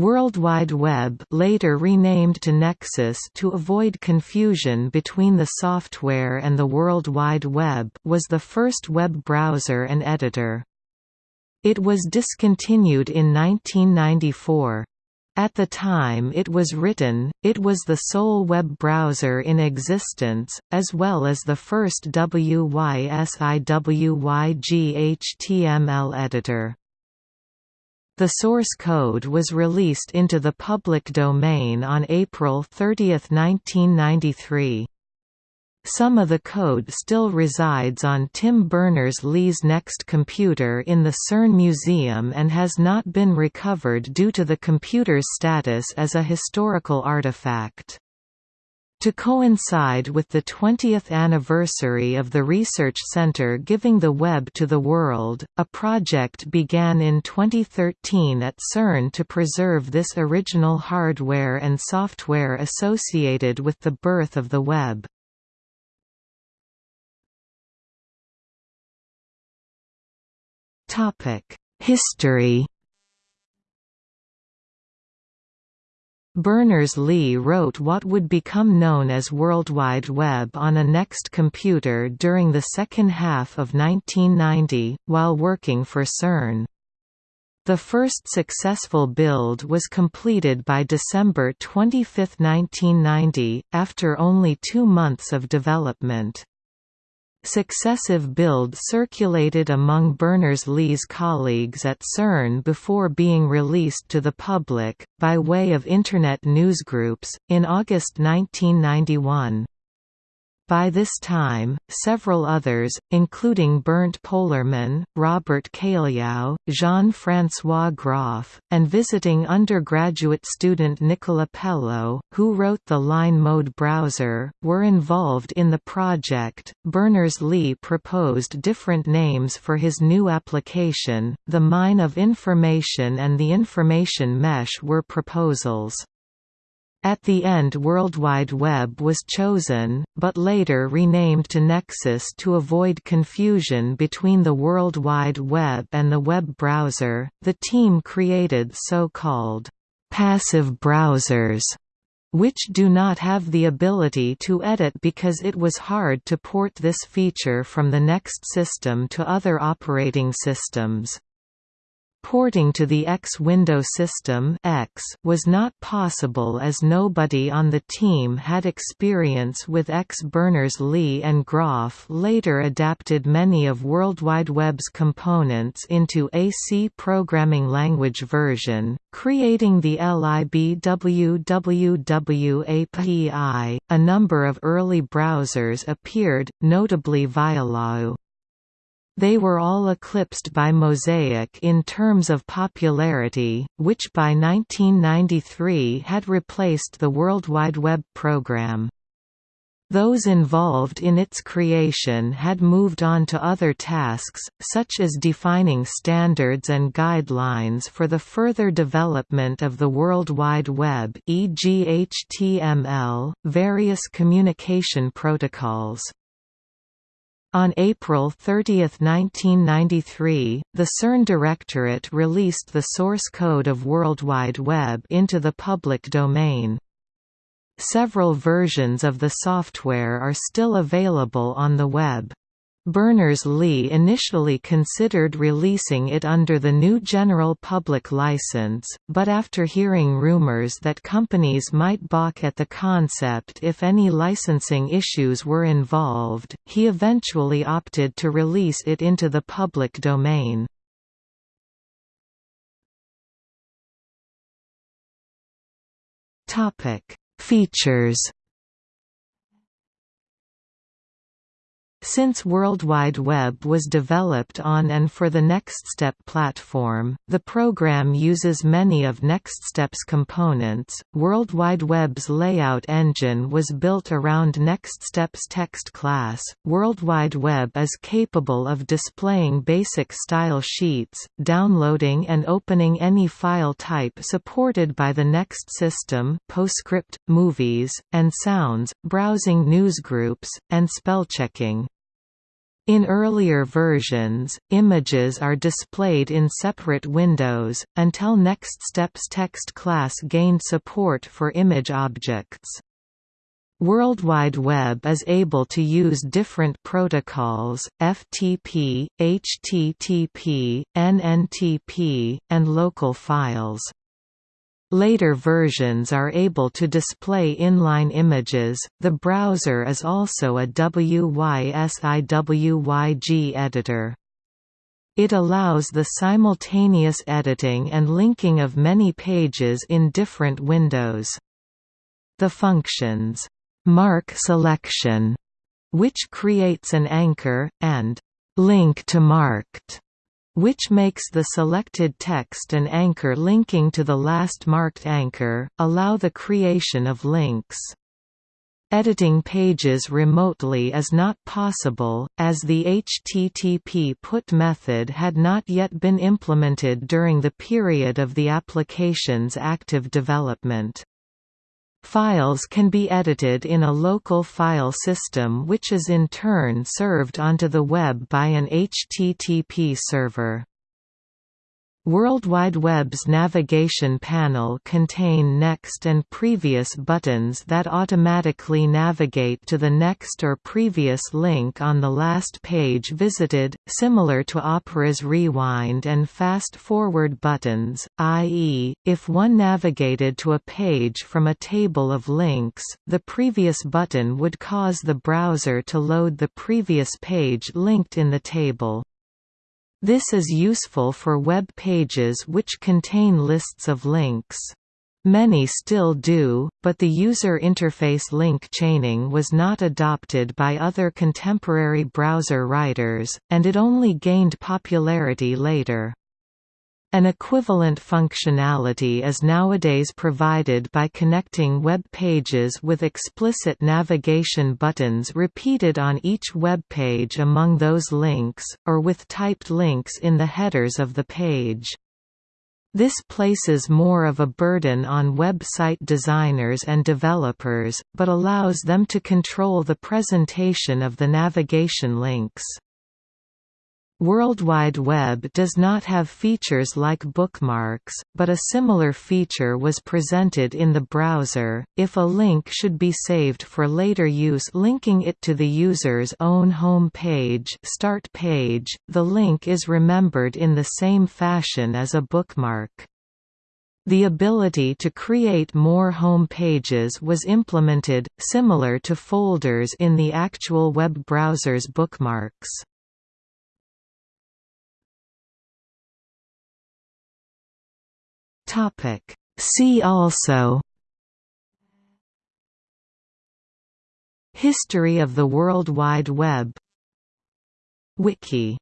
World Wide Web later renamed to Nexus to avoid confusion between the software and the World Wide Web was the first web browser and editor. It was discontinued in 1994. At the time it was written, it was the sole web browser in existence, as well as the first WYSIWYG HTML the source code was released into the public domain on April 30, 1993. Some of the code still resides on Tim Berners-Lee's NeXT computer in the CERN Museum and has not been recovered due to the computer's status as a historical artifact. To coincide with the 20th anniversary of the Research Center giving the web to the world, a project began in 2013 at CERN to preserve this original hardware and software associated with the birth of the web. History Berners-Lee wrote what would become known as World Wide Web on a NeXT computer during the second half of 1990, while working for CERN. The first successful build was completed by December 25, 1990, after only two months of development. Successive builds circulated among Berners-Lee's colleagues at CERN before being released to the public, by way of Internet newsgroups, in August 1991. By this time, several others, including Bernd Pollermann, Robert Cailliau, Jean-François Groff, and visiting undergraduate student Nicola Pellow, who wrote the Line Mode browser, were involved in the project. Berners-Lee proposed different names for his new application. The Mine of Information and the Information Mesh were proposals. At the end World Wide Web was chosen, but later renamed to Nexus to avoid confusion between the World Wide Web and the web browser. The team created so-called passive browsers which do not have the ability to edit because it was hard to port this feature from the NeXT system to other operating systems. Porting to the X window system X was not possible as nobody on the team had experience with X. Berners-Lee and Groff later adapted many of World Wide Web's components into a C programming language version, creating the LIBWWW API. A number of early browsers appeared, notably Vialau. They were all eclipsed by Mosaic in terms of popularity, which by 1993 had replaced the World Wide Web program. Those involved in its creation had moved on to other tasks, such as defining standards and guidelines for the further development of the World Wide Web e.g. HTML, various communication protocols. On April 30, 1993, the CERN Directorate released the source code of World Wide Web into the public domain. Several versions of the software are still available on the web. Berners-Lee initially considered releasing it under the GNU general public license, but after hearing rumors that companies might balk at the concept if any licensing issues were involved, he eventually opted to release it into the public domain. Features Since World Wide Web was developed on and for the NextStep platform, the program uses many of NextStep's components. World Wide Web's layout engine was built around NextStep's text class. World Wide Web is capable of displaying basic style sheets, downloading and opening any file type supported by the NeXT system, PostScript, movies, and sounds, browsing newsgroups, and spellchecking. In earlier versions, images are displayed in separate windows, until NextStep's text class gained support for image objects. World Wide Web is able to use different protocols, FTP, HTTP, NNTP, and local files. Later versions are able to display inline images. The browser is also a WYSIWYG editor. It allows the simultaneous editing and linking of many pages in different windows. The functions mark selection, which creates an anchor, and link to marked which makes the selected text an anchor linking to the last marked anchor, allow the creation of links. Editing pages remotely is not possible, as the HTTP put method had not yet been implemented during the period of the application's active development. Files can be edited in a local file system which is in turn served onto the web by an HTTP server. World Wide Web's navigation panel contain next and previous buttons that automatically navigate to the next or previous link on the last page visited, similar to Opera's rewind and fast forward buttons, i.e., if one navigated to a page from a table of links, the previous button would cause the browser to load the previous page linked in the table. This is useful for web pages which contain lists of links. Many still do, but the user interface link chaining was not adopted by other contemporary browser writers, and it only gained popularity later. An equivalent functionality is nowadays provided by connecting web pages with explicit navigation buttons repeated on each web page among those links, or with typed links in the headers of the page. This places more of a burden on website designers and developers, but allows them to control the presentation of the navigation links. World Wide Web does not have features like bookmarks, but a similar feature was presented in the browser. If a link should be saved for later use linking it to the user's own home page, start page, the link is remembered in the same fashion as a bookmark. The ability to create more home pages was implemented, similar to folders in the actual web browser's bookmarks. Topic. See also History of the World Wide Web Wiki